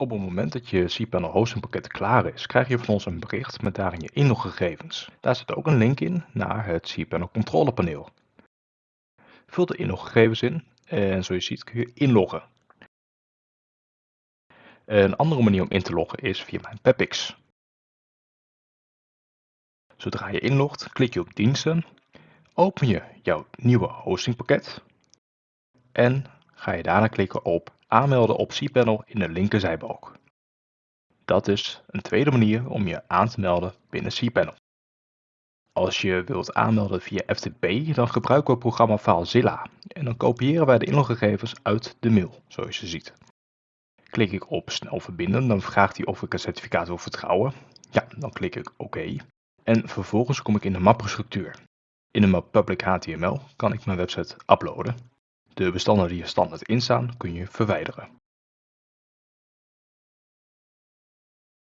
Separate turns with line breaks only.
Op het moment dat je cPanel hostingpakket klaar is, krijg je van ons een bericht met daarin je inloggegevens. Daar zit ook een link in naar het cPanel controlepaneel. Vul de inloggegevens in en zoals je ziet kun je inloggen. Een andere manier om in te loggen is via mijn Pepix. Zodra je inlogt, klik je op diensten, open je jouw nieuwe hostingpakket en ga je daarna klikken op aanmelden op cPanel in de linkerzijbalk. Dat is een tweede manier om je aan te melden binnen cPanel. Als je wilt aanmelden via FTP, dan gebruiken we het programma FileZilla en dan kopiëren wij de inloggegevens uit de mail, zoals je ziet. Klik ik op snel verbinden, dan vraagt hij of ik een certificaat wil vertrouwen. Ja, dan klik ik OK. En vervolgens kom ik in de mappenstructuur. In de map Public HTML kan ik mijn website uploaden. De bestanden die er standaard in staan kun je verwijderen.